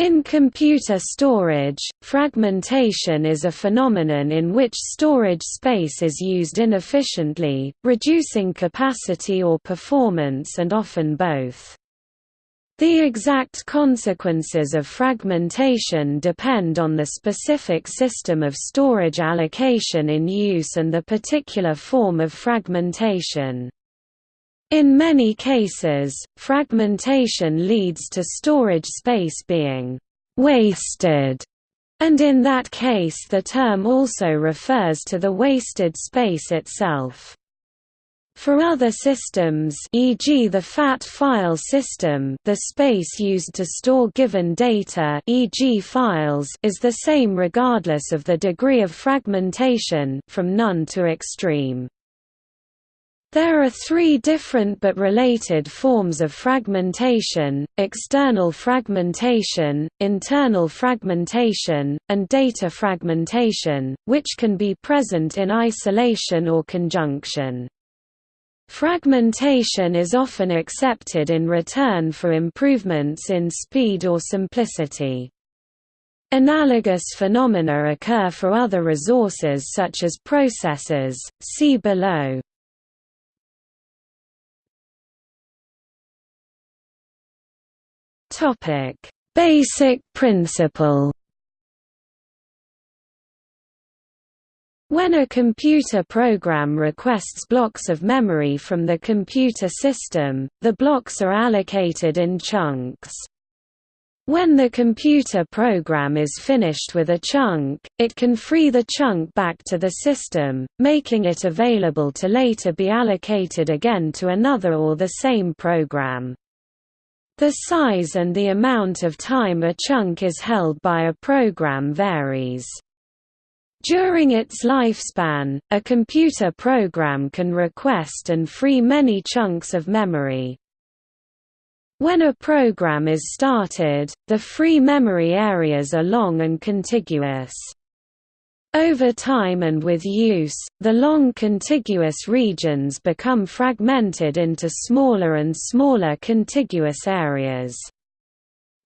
In computer storage, fragmentation is a phenomenon in which storage space is used inefficiently, reducing capacity or performance and often both. The exact consequences of fragmentation depend on the specific system of storage allocation in use and the particular form of fragmentation. In many cases, fragmentation leads to storage space being «wasted», and in that case the term also refers to the wasted space itself. For other systems e.g. the FAT file system the space used to store given data e.g. files is the same regardless of the degree of fragmentation from none to extreme. There are three different but related forms of fragmentation, external fragmentation, internal fragmentation, and data fragmentation, which can be present in isolation or conjunction. Fragmentation is often accepted in return for improvements in speed or simplicity. Analogous phenomena occur for other resources such as processors, see below. Topic: Basic principle. When a computer program requests blocks of memory from the computer system, the blocks are allocated in chunks. When the computer program is finished with a chunk, it can free the chunk back to the system, making it available to later be allocated again to another or the same program. The size and the amount of time a chunk is held by a program varies. During its lifespan, a computer program can request and free many chunks of memory. When a program is started, the free memory areas are long and contiguous. Over time and with use, the long contiguous regions become fragmented into smaller and smaller contiguous areas.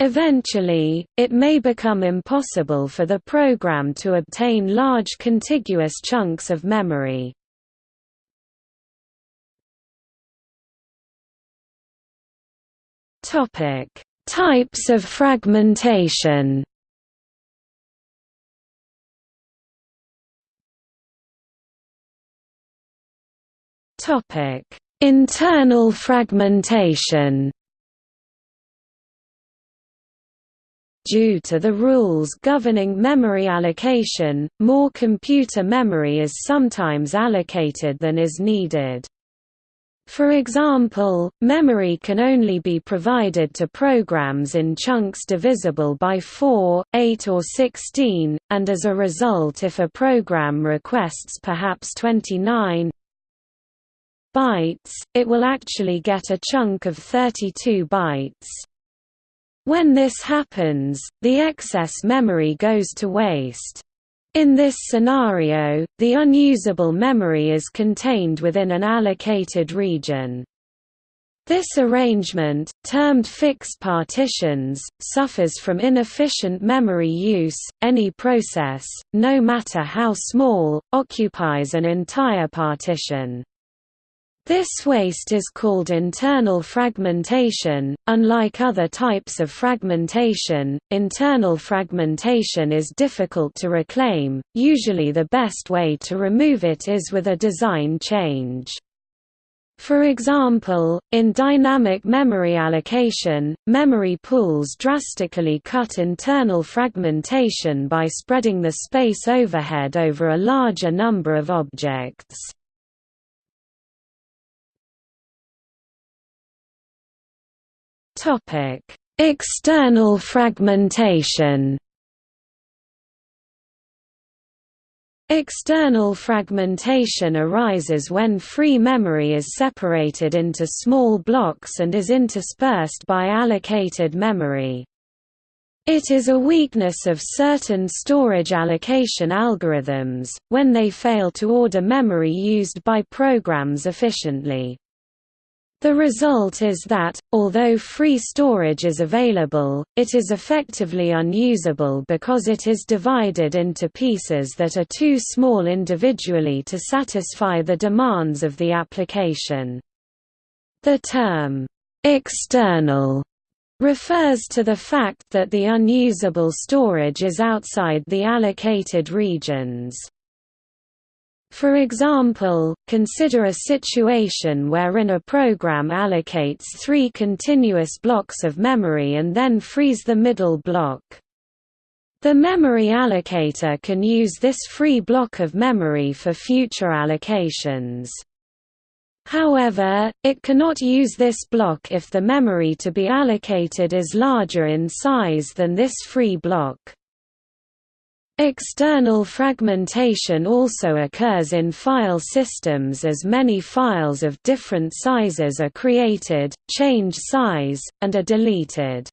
Eventually, it may become impossible for the program to obtain large contiguous chunks of memory. Types of fragmentation Topic: Internal fragmentation. Due to the rules governing memory allocation, more computer memory is sometimes allocated than is needed. For example, memory can only be provided to programs in chunks divisible by 4, 8 or 16, and as a result if a program requests perhaps 29, bytes, it will actually get a chunk of 32 bytes. When this happens, the excess memory goes to waste. In this scenario, the unusable memory is contained within an allocated region. This arrangement, termed fixed partitions, suffers from inefficient memory use. Any process, no matter how small, occupies an entire partition. This waste is called internal fragmentation. Unlike other types of fragmentation, internal fragmentation is difficult to reclaim. Usually, the best way to remove it is with a design change. For example, in dynamic memory allocation, memory pools drastically cut internal fragmentation by spreading the space overhead over a larger number of objects. Topic: External fragmentation. External fragmentation arises when free memory is separated into small blocks and is interspersed by allocated memory. It is a weakness of certain storage allocation algorithms, when they fail to order memory used by programs efficiently. The result is that, although free storage is available, it is effectively unusable because it is divided into pieces that are too small individually to satisfy the demands of the application. The term, "'external' refers to the fact that the unusable storage is outside the allocated regions. For example, consider a situation wherein a program allocates three continuous blocks of memory and then frees the middle block. The memory allocator can use this free block of memory for future allocations. However, it cannot use this block if the memory to be allocated is larger in size than this free block. External fragmentation also occurs in file systems as many files of different sizes are created, change size, and are deleted.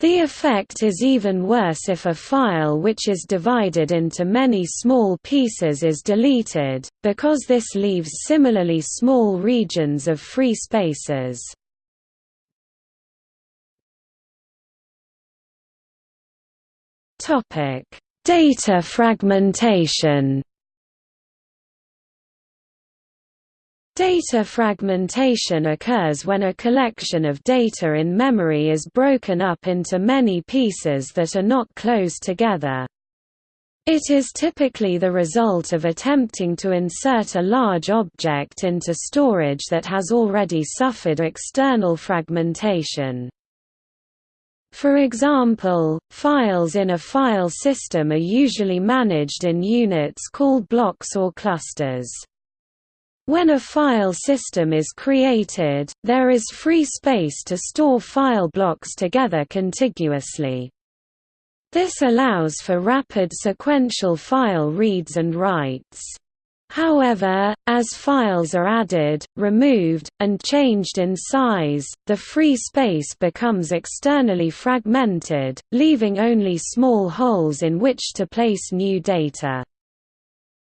The effect is even worse if a file which is divided into many small pieces is deleted, because this leaves similarly small regions of free spaces. Topic Data fragmentation Data fragmentation occurs when a collection of data in memory is broken up into many pieces that are not close together. It is typically the result of attempting to insert a large object into storage that has already suffered external fragmentation. For example, files in a file system are usually managed in units called blocks or clusters. When a file system is created, there is free space to store file blocks together contiguously. This allows for rapid sequential file reads and writes. However, as files are added, removed, and changed in size, the free space becomes externally fragmented, leaving only small holes in which to place new data.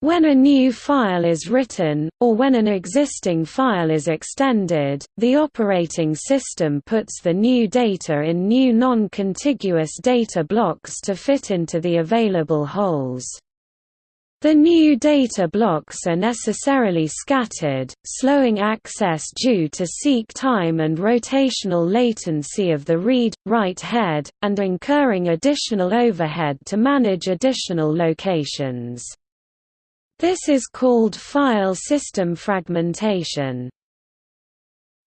When a new file is written, or when an existing file is extended, the operating system puts the new data in new non-contiguous data blocks to fit into the available holes. The new data blocks are necessarily scattered, slowing access due to seek time and rotational latency of the read-write head, and incurring additional overhead to manage additional locations. This is called file system fragmentation.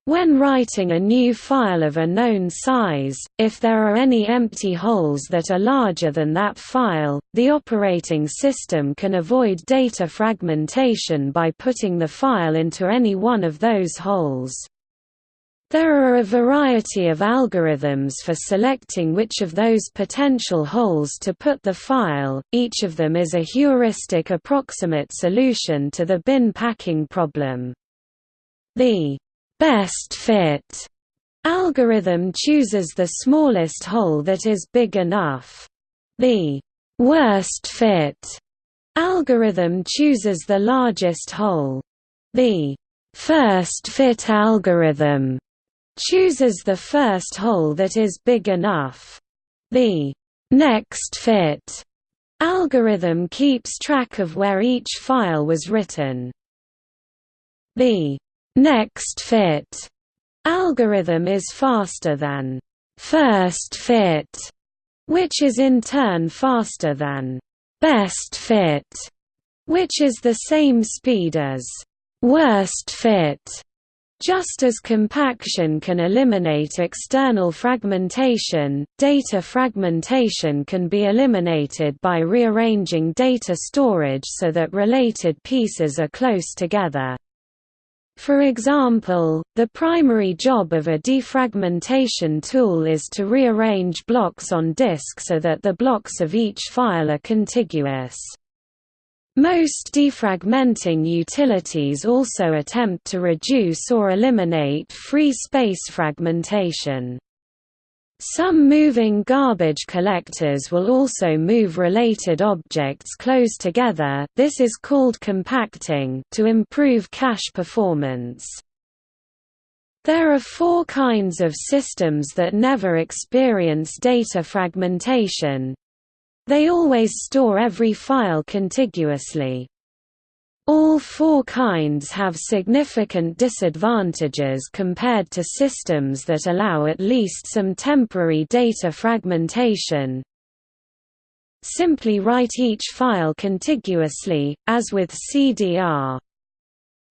When writing a new file of a known size, if there are any empty holes that are larger than that file, the operating system can avoid data fragmentation by putting the file into any one of those holes. There are a variety of algorithms for selecting which of those potential holes to put the file, each of them is a heuristic approximate solution to the bin packing problem. The best fit algorithm chooses the smallest hole that is big enough. The worst fit algorithm chooses the largest hole. The first fit algorithm chooses the first hole that is big enough. The next fit algorithm keeps track of where each file was written. The Next fit algorithm is faster than first fit, which is in turn faster than best fit, which is the same speed as worst fit. Just as compaction can eliminate external fragmentation, data fragmentation can be eliminated by rearranging data storage so that related pieces are close together. For example, the primary job of a defragmentation tool is to rearrange blocks on disk so that the blocks of each file are contiguous. Most defragmenting utilities also attempt to reduce or eliminate free space fragmentation. Some moving garbage collectors will also move related objects close together this is called compacting to improve cache performance. There are four kinds of systems that never experience data fragmentation. They always store every file contiguously. All four kinds have significant disadvantages compared to systems that allow at least some temporary data fragmentation. Simply write each file contiguously, as with CDR.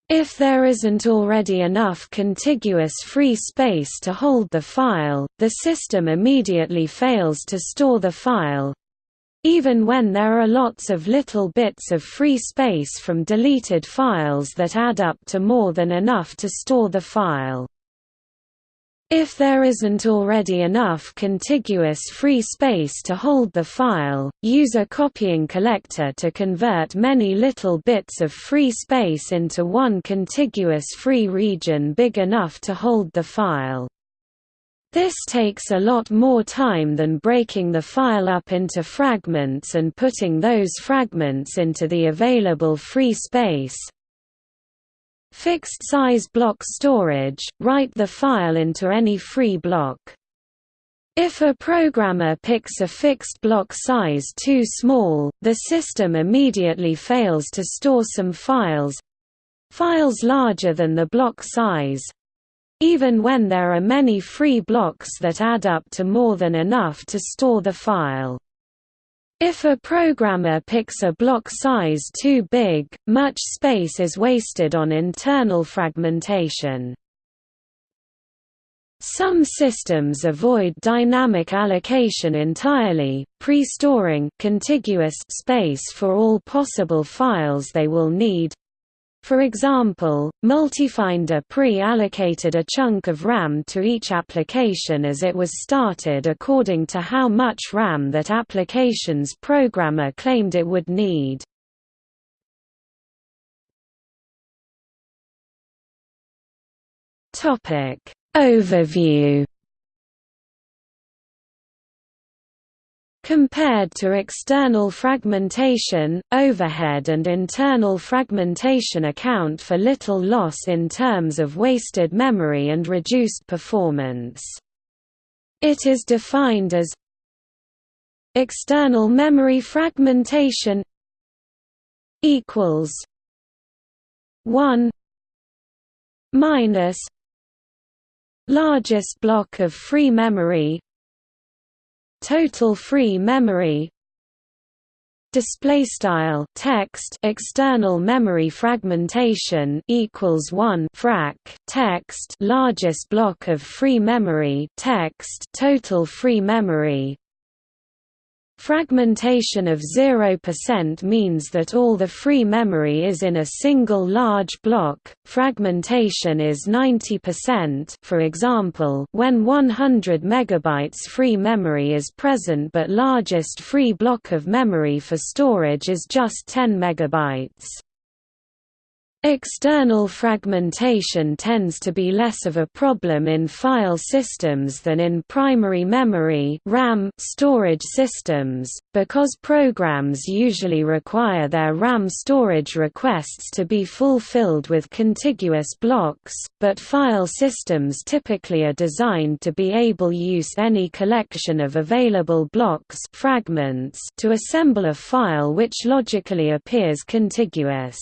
If there isn't already enough contiguous free space to hold the file, the system immediately fails to store the file, even when there are lots of little bits of free space from deleted files that add up to more than enough to store the file. If there isn't already enough contiguous free space to hold the file, use a copying collector to convert many little bits of free space into one contiguous free region big enough to hold the file. This takes a lot more time than breaking the file up into fragments and putting those fragments into the available free space. Fixed size block storage – write the file into any free block. If a programmer picks a fixed block size too small, the system immediately fails to store some files—files larger than the block size, even when there are many free blocks that add up to more than enough to store the file. If a programmer picks a block size too big, much space is wasted on internal fragmentation. Some systems avoid dynamic allocation entirely, pre-storing contiguous space for all possible files they will need, for example, Multifinder pre-allocated a chunk of RAM to each application as it was started according to how much RAM that application's programmer claimed it would need. Overview Compared to external fragmentation, overhead and internal fragmentation account for little loss in terms of wasted memory and reduced performance. It is defined as external memory fragmentation equals 1 minus largest block of free memory total free memory. Display style text external memory fragmentation equals 1 frac text largest block of free memory text total free memory Fragmentation of 0% means that all the free memory is in a single large block. Fragmentation is 90%, for example, when 100 megabytes free memory is present but largest free block of memory for storage is just 10 megabytes. External fragmentation tends to be less of a problem in file systems than in primary memory RAM storage systems, because programs usually require their RAM storage requests to be fulfilled with contiguous blocks, but file systems typically are designed to be able use any collection of available blocks fragments to assemble a file which logically appears contiguous.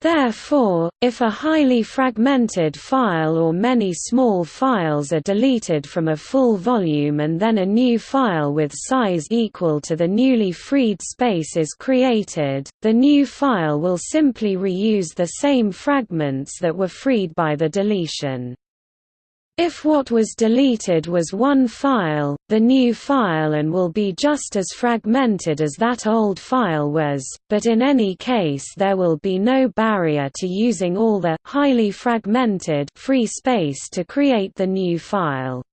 Therefore, if a highly fragmented file or many small files are deleted from a full volume and then a new file with size equal to the newly freed space is created, the new file will simply reuse the same fragments that were freed by the deletion. If what was deleted was one file, the new file and will be just as fragmented as that old file was, but in any case there will be no barrier to using all the highly fragmented free space to create the new file.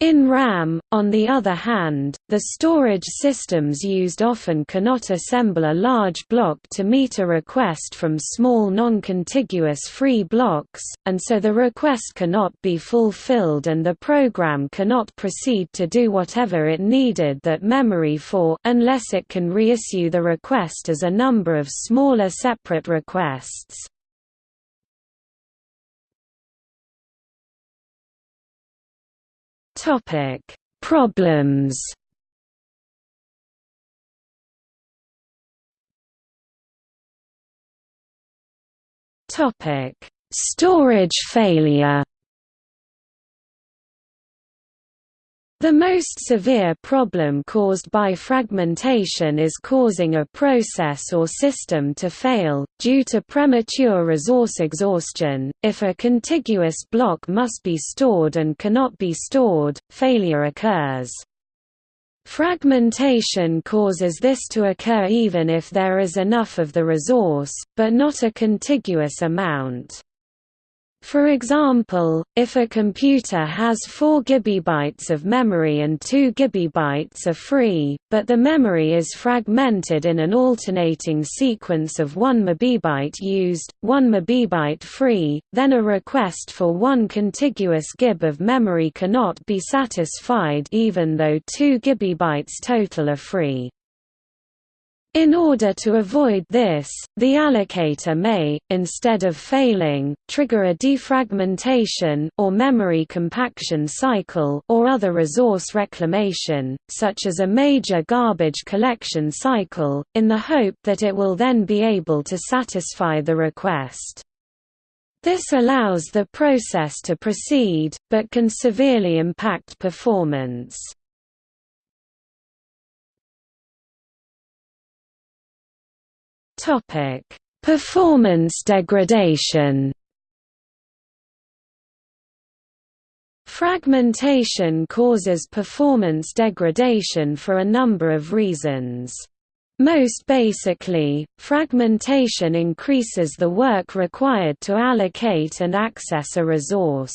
In RAM, on the other hand, the storage systems used often cannot assemble a large block to meet a request from small non-contiguous free blocks, and so the request cannot be fulfilled and the program cannot proceed to do whatever it needed that memory for unless it can reissue the request as a number of smaller separate requests. Topic: Problems. Topic: Storage failure. The most severe problem caused by fragmentation is causing a process or system to fail, due to premature resource exhaustion. If a contiguous block must be stored and cannot be stored, failure occurs. Fragmentation causes this to occur even if there is enough of the resource, but not a contiguous amount. For example, if a computer has 4 GB of memory and 2 GB are free, but the memory is fragmented in an alternating sequence of 1 MB used, 1 MB free, then a request for one contiguous GB of memory cannot be satisfied even though 2 GB total are free. In order to avoid this, the allocator may, instead of failing, trigger a defragmentation or memory compaction cycle or other resource reclamation, such as a major garbage collection cycle, in the hope that it will then be able to satisfy the request. This allows the process to proceed, but can severely impact performance. Topic: Performance degradation. Fragmentation causes performance degradation for a number of reasons. Most basically, fragmentation increases the work required to allocate and access a resource.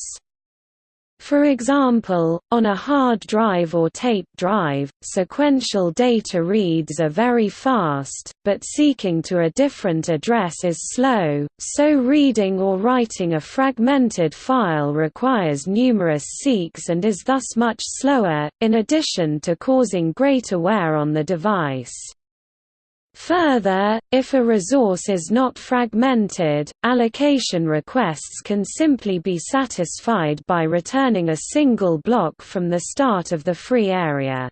For example, on a hard drive or tape drive, sequential data reads are very fast, but seeking to a different address is slow, so reading or writing a fragmented file requires numerous seeks and is thus much slower, in addition to causing greater wear on the device. Further, if a resource is not fragmented, allocation requests can simply be satisfied by returning a single block from the start of the free area.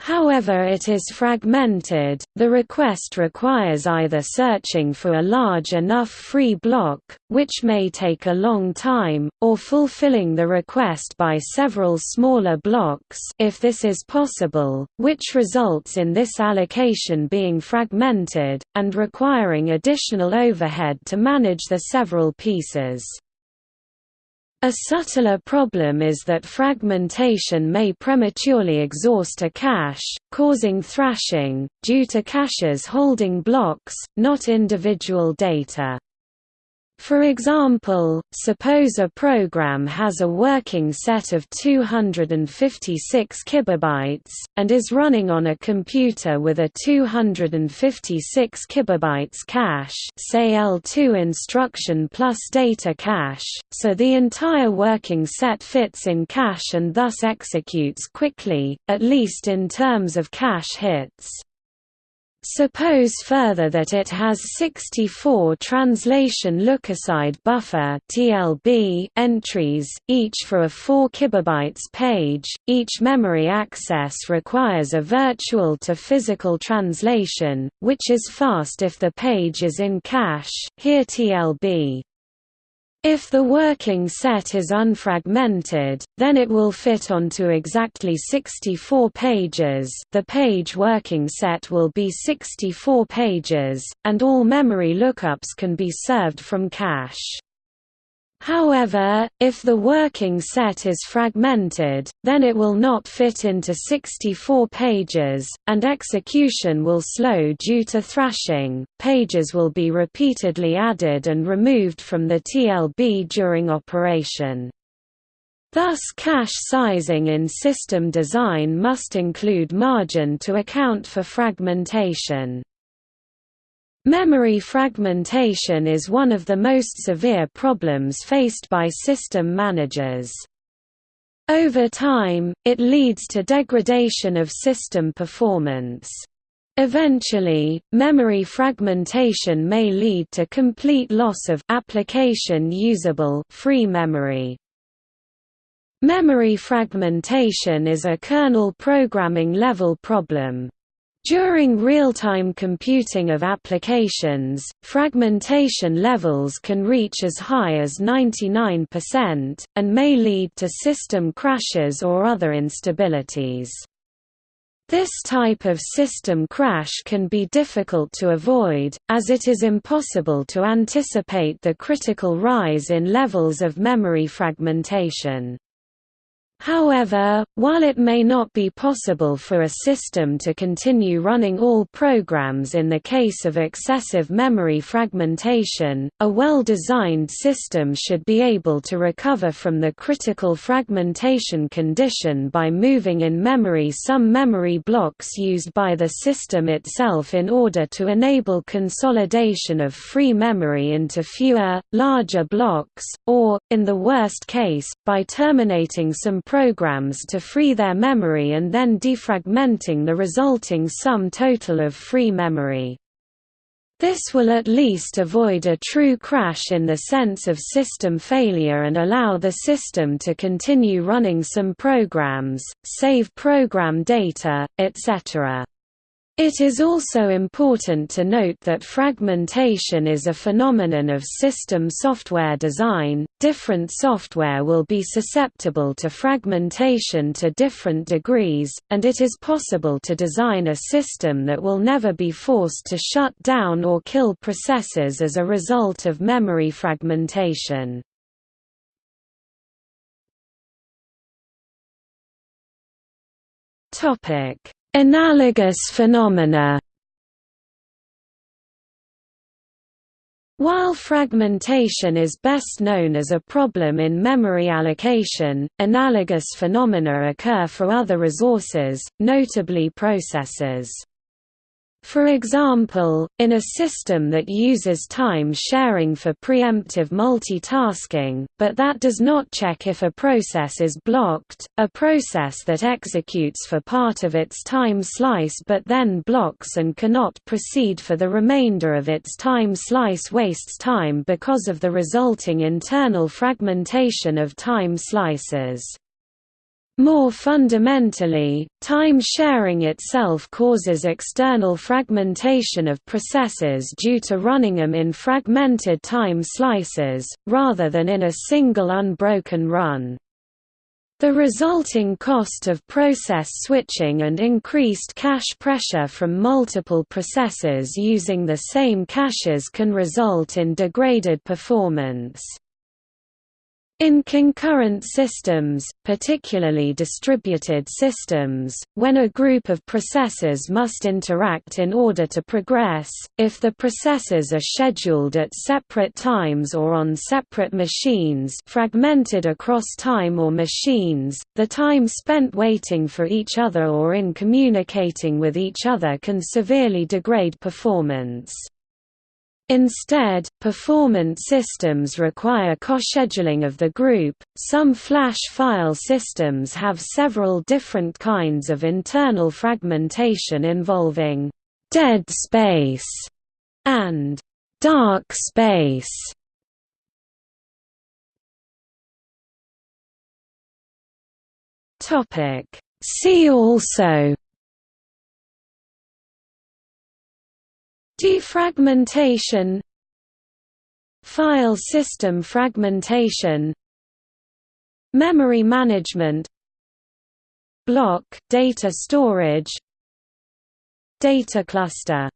However it is fragmented, the request requires either searching for a large enough free block, which may take a long time, or fulfilling the request by several smaller blocks if this is possible, which results in this allocation being fragmented, and requiring additional overhead to manage the several pieces. A subtler problem is that fragmentation may prematurely exhaust a cache, causing thrashing, due to caches holding blocks, not individual data. For example, suppose a program has a working set of 256 kilobytes and is running on a computer with a 256 kilobytes cache, say L2 instruction plus data cache, so the entire working set fits in cache and thus executes quickly, at least in terms of cache hits. Suppose further that it has 64 translation lookaside buffer (TLB) entries, each for a 4 kilobytes page. Each memory access requires a virtual to physical translation, which is fast if the page is in cache, here TLB. If the working set is unfragmented, then it will fit onto exactly 64 pages the page working set will be 64 pages, and all memory lookups can be served from cache. However, if the working set is fragmented, then it will not fit into 64 pages, and execution will slow due to thrashing. Pages will be repeatedly added and removed from the TLB during operation. Thus cache sizing in system design must include margin to account for fragmentation. Memory fragmentation is one of the most severe problems faced by system managers. Over time, it leads to degradation of system performance. Eventually, memory fragmentation may lead to complete loss of application usable free memory. Memory fragmentation is a kernel programming level problem. During real-time computing of applications, fragmentation levels can reach as high as 99%, and may lead to system crashes or other instabilities. This type of system crash can be difficult to avoid, as it is impossible to anticipate the critical rise in levels of memory fragmentation. However, while it may not be possible for a system to continue running all programs in the case of excessive memory fragmentation, a well-designed system should be able to recover from the critical fragmentation condition by moving in memory some memory blocks used by the system itself in order to enable consolidation of free memory into fewer, larger blocks, or, in the worst case, by terminating some programs to free their memory and then defragmenting the resulting sum total of free memory. This will at least avoid a true crash in the sense of system failure and allow the system to continue running some programs, save program data, etc. It is also important to note that fragmentation is a phenomenon of system software design. Different software will be susceptible to fragmentation to different degrees, and it is possible to design a system that will never be forced to shut down or kill processes as a result of memory fragmentation. Topic Analogous phenomena While fragmentation is best known as a problem in memory allocation, analogous phenomena occur for other resources, notably processors. For example, in a system that uses time sharing for preemptive multitasking, but that does not check if a process is blocked, a process that executes for part of its time slice but then blocks and cannot proceed for the remainder of its time slice wastes time because of the resulting internal fragmentation of time slices. More fundamentally, time sharing itself causes external fragmentation of processes due to running them in fragmented time slices, rather than in a single unbroken run. The resulting cost of process switching and increased cache pressure from multiple processes using the same caches can result in degraded performance. In concurrent systems, particularly distributed systems, when a group of processes must interact in order to progress, if the processes are scheduled at separate times or on separate machines fragmented across time or machines, the time spent waiting for each other or in communicating with each other can severely degrade performance. Instead, performance systems require coscheduling of the group. Some flash file systems have several different kinds of internal fragmentation involving dead space and dark space. Topic See also Defragmentation. File system fragmentation. Memory management. Block data storage. Data cluster